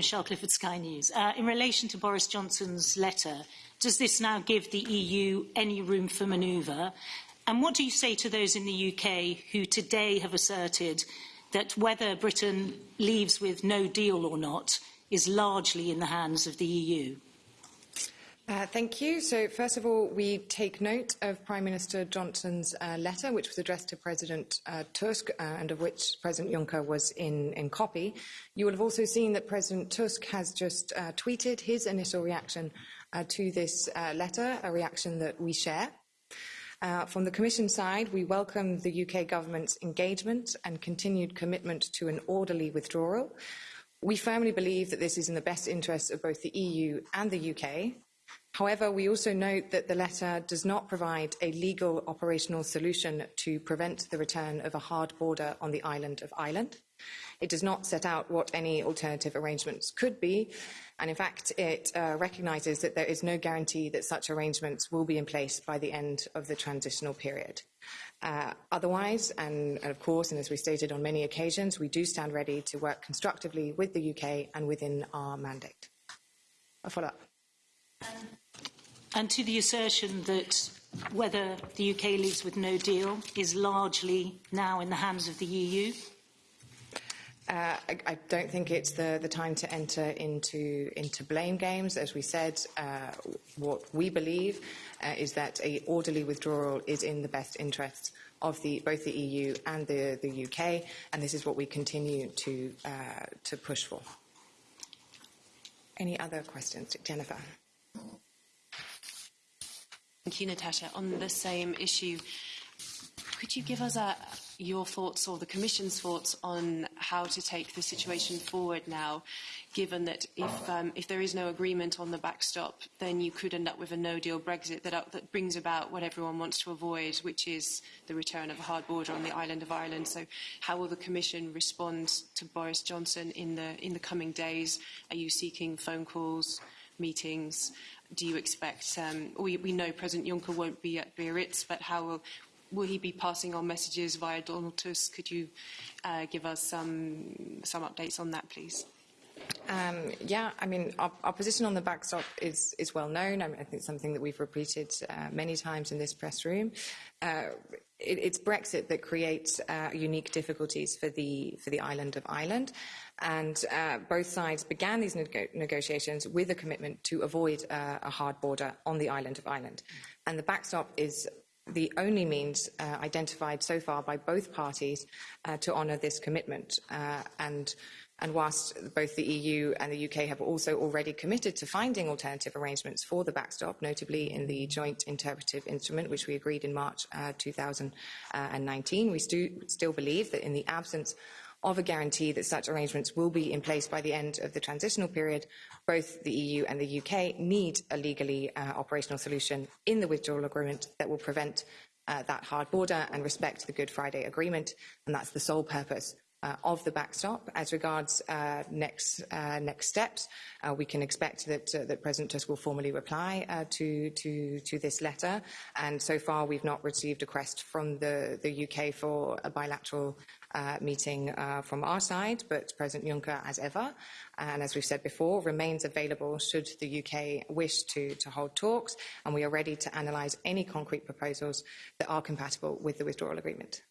Michelle Clifford, Sky News. Uh, in relation to Boris Johnson's letter, does this now give the EU any room for manoeuvre? And what do you say to those in the UK who today have asserted that whether Britain leaves with no deal or not is largely in the hands of the EU? Uh, thank you. So, first of all, we take note of Prime Minister Johnson's uh, letter, which was addressed to President uh, Tusk uh, and of which President Juncker was in, in, copy. You will have also seen that President Tusk has just uh, tweeted his initial reaction uh, to this letter, a reaction that we share. from the Commission side, we welcome the UK government's engagement and continued commitment to an orderly withdrawal. We firmly believe that this is in the best interests of both the EU and the UK, However, we also note that the letter does not provide a legal operational solution to prevent the return of a hard border on the island of Ireland. It does not set out what any alternative arrangements could be, and in fact, it uh, recognises that there is no guarantee that such arrangements will be in place by the end of the transitional period. Uh, otherwise, and, and, of course, and as we stated on many occasions, we do stand ready to work constructively with the UK and within our mandate. A follow up. And to the assertion that whether the UK leaves with no deal is largely now in the hands of the EU? Uh, I, I, don't think it's the, the, time to enter into, into blame games. As we said, uh, what we believe uh, is that a orderly withdrawal is in the best interests of the, both the EU and the, the UK, and this is what we continue to, uh, to push for. Any other questions, Jennifer? Thank you, Natasha. On the same issue, could you give us a, your thoughts or the Commission's thoughts on how to take the situation forward now, given that if, um, if there is no agreement on the backstop, then you could end up with a no-deal Brexit that, uh, that brings about what everyone wants to avoid, which is the return of a hard border on the island of Ireland. So how will the Commission respond to Boris Johnson in the, in the coming days? Are you seeking phone calls, meetings? do you expect? Um, we, we, know President Juncker won't be at Biarritz, but how will, will he be passing on messages via Donald Tusk? Could you uh, give us some, some updates on that, please? Um, yeah, I mean, our, our, position on the backstop is, is well known. I, mean, I think it's something that we've repeated uh, many times in this press room. Uh, it, it's Brexit that creates uh, unique difficulties for the for the island of Ireland, and uh, both sides began these nego negotiations with a commitment to avoid uh, a hard border on the island of Ireland, and the backstop is the only means uh, identified so far by both parties uh, to honour this commitment. Uh, and, and whilst both the EU and the UK have also already committed to finding alternative arrangements for the backstop, notably in the joint interpretive instrument, which we agreed in March uh, 2019, uh, we stu- still believe that in the absence of a guarantee that such arrangements will be in place by the end of the transitional period, both the EU and the UK need a legally uh, operational solution in the withdrawal agreement that will prevent uh, that hard border and respect the Good Friday Agreement, and that's the sole purpose uh, of the backstop. As regards uh, next uh, next steps, uh, we can expect that uh, that President Tusk will formally reply uh, to to to this letter. And so far, we've not received a request from the the UK for a bilateral Uh, meeting uh, from our side. But President Juncker, as ever, and as we've said before, remains available should the UK wish to to hold talks. And we are ready to analyse any concrete proposals that are compatible with the withdrawal agreement.